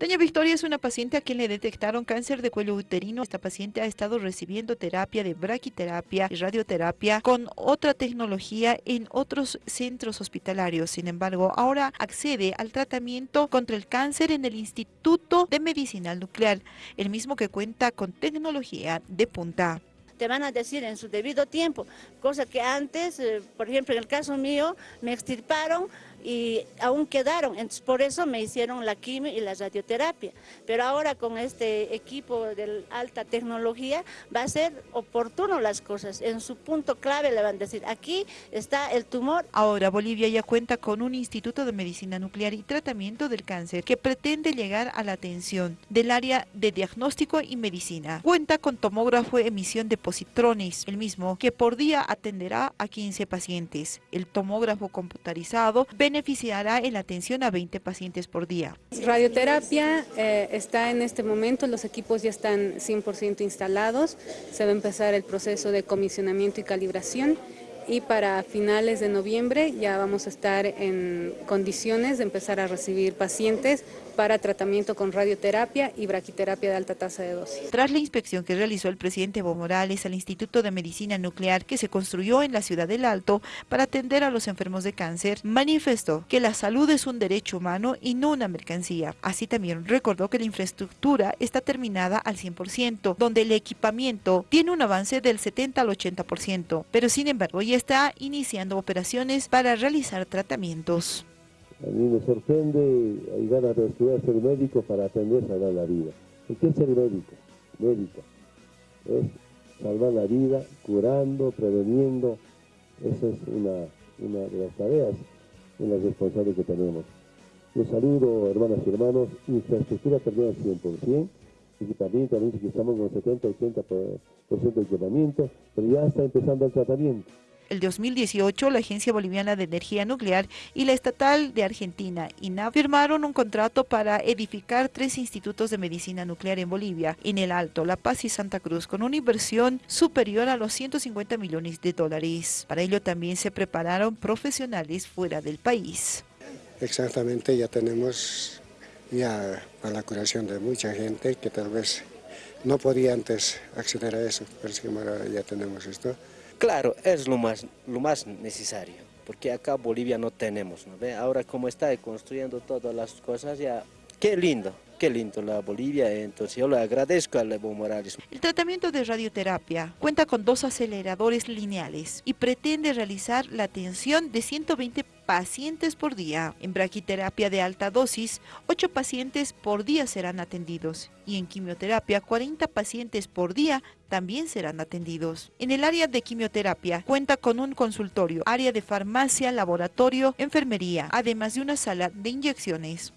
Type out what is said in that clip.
Doña Victoria es una paciente a quien le detectaron cáncer de cuello uterino. Esta paciente ha estado recibiendo terapia de braquiterapia y radioterapia con otra tecnología en otros centros hospitalarios. Sin embargo, ahora accede al tratamiento contra el cáncer en el Instituto de Medicina Nuclear, el mismo que cuenta con tecnología de punta te van a decir en su debido tiempo, cosa que antes, eh, por ejemplo, en el caso mío, me extirparon y aún quedaron, entonces por eso me hicieron la quimio y la radioterapia. Pero ahora con este equipo de alta tecnología va a ser oportuno las cosas, en su punto clave le van a decir, aquí está el tumor. Ahora Bolivia ya cuenta con un instituto de medicina nuclear y tratamiento del cáncer que pretende llegar a la atención del área de diagnóstico y medicina. Cuenta con tomógrafo emisión de positrones, el mismo que por día atenderá a 15 pacientes. El tomógrafo computarizado beneficiará en la atención a 20 pacientes por día. Radioterapia eh, está en este momento, los equipos ya están 100% instalados, se va a empezar el proceso de comisionamiento y calibración y para finales de noviembre ya vamos a estar en condiciones de empezar a recibir pacientes para tratamiento con radioterapia y braquiterapia de alta tasa de dosis. Tras la inspección que realizó el presidente Evo Morales al Instituto de Medicina Nuclear que se construyó en la ciudad del Alto para atender a los enfermos de cáncer, manifestó que la salud es un derecho humano y no una mercancía. Así también recordó que la infraestructura está terminada al 100%, donde el equipamiento tiene un avance del 70 al 80%, pero sin embargo ya está iniciando operaciones para realizar tratamientos. A mí me sorprende hay ganas de estudiar ser médico para aprender a salvar la vida. ¿Y qué es ser médico? Médica. Es salvar la vida, curando, preveniendo. Esa es una, una de las tareas y las responsables que tenemos. Los saludo, hermanas y hermanos. Infraestructura termina al 100%. Equipamiento, también que estamos con 70-80% de equipamiento, pero ya está empezando el tratamiento. El 2018, la Agencia Boliviana de Energía Nuclear y la Estatal de Argentina, INAV, firmaron un contrato para edificar tres institutos de medicina nuclear en Bolivia, en el Alto, La Paz y Santa Cruz, con una inversión superior a los 150 millones de dólares. Para ello también se prepararon profesionales fuera del país. Exactamente, ya tenemos ya para la curación de mucha gente que tal vez no podía antes acceder a eso, pero es que ahora ya tenemos esto. Claro, es lo más, lo más necesario, porque acá Bolivia no tenemos, ¿no? ¿Ve? Ahora como está construyendo todas las cosas, ya, qué lindo, qué lindo la Bolivia, entonces yo le agradezco a Evo Morales. El tratamiento de radioterapia cuenta con dos aceleradores lineales y pretende realizar la atención de 120 pacientes por día. En braquiterapia de alta dosis, 8 pacientes por día serán atendidos y en quimioterapia, 40 pacientes por día también serán atendidos. En el área de quimioterapia cuenta con un consultorio, área de farmacia, laboratorio, enfermería, además de una sala de inyecciones.